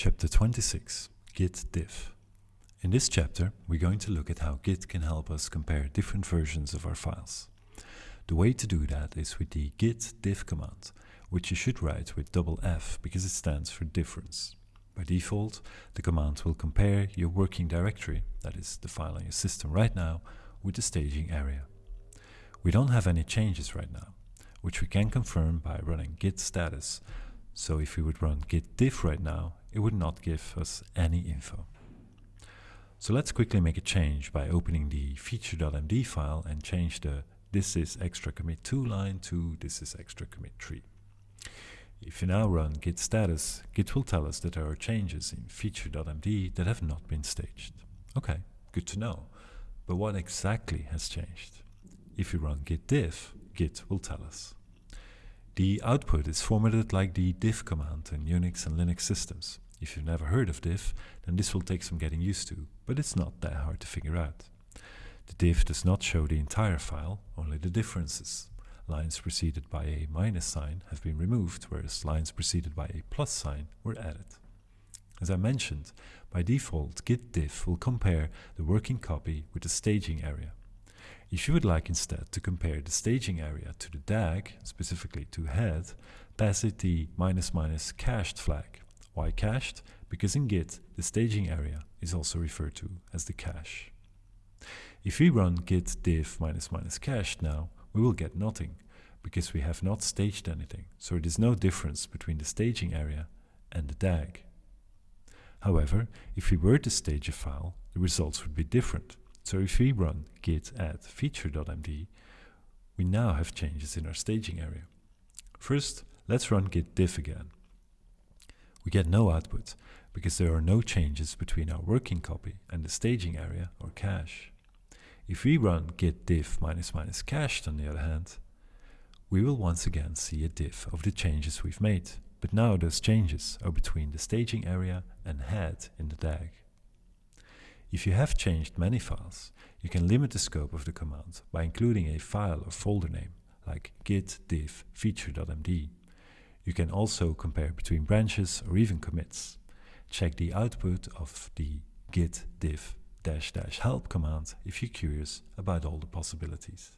Chapter 26 Git Diff In this chapter, we're going to look at how Git can help us compare different versions of our files. The way to do that is with the git diff command, which you should write with double F because it stands for difference. By default, the command will compare your working directory, that is the file on your system right now, with the staging area. We don't have any changes right now, which we can confirm by running git status. So if we would run git diff right now, it would not give us any info. So let's quickly make a change by opening the feature.md file and change the this is extra commit 2 line to this is extra commit 3. If you now run git status, Git will tell us that there are changes in feature.md that have not been staged. Okay, good to know. But what exactly has changed? If you run git diff, Git will tell us. The output is formatted like the diff command in Unix and Linux systems. If you've never heard of diff, then this will take some getting used to, but it's not that hard to figure out. The diff does not show the entire file, only the differences. Lines preceded by a minus sign have been removed, whereas lines preceded by a plus sign were added. As I mentioned, by default git diff will compare the working copy with the staging area. If you would like instead to compare the staging area to the DAG, specifically to head, pass it the minus minus cached flag. Why cached? Because in Git, the staging area is also referred to as the cache. If we run git diff minus minus cached now, we will get nothing, because we have not staged anything, so it is no difference between the staging area and the DAG. However, if we were to stage a file, the results would be different. So if we run git add feature.md, we now have changes in our staging area. First, let's run git diff again. We get no output because there are no changes between our working copy and the staging area or cache. If we run git diff minus minus cached on the other hand, we will once again see a diff of the changes we've made, but now those changes are between the staging area and head in the DAG. If you have changed many files, you can limit the scope of the command by including a file or folder name, like git diff feature.md. You can also compare between branches or even commits. Check the output of the git diff dash dash help command if you're curious about all the possibilities.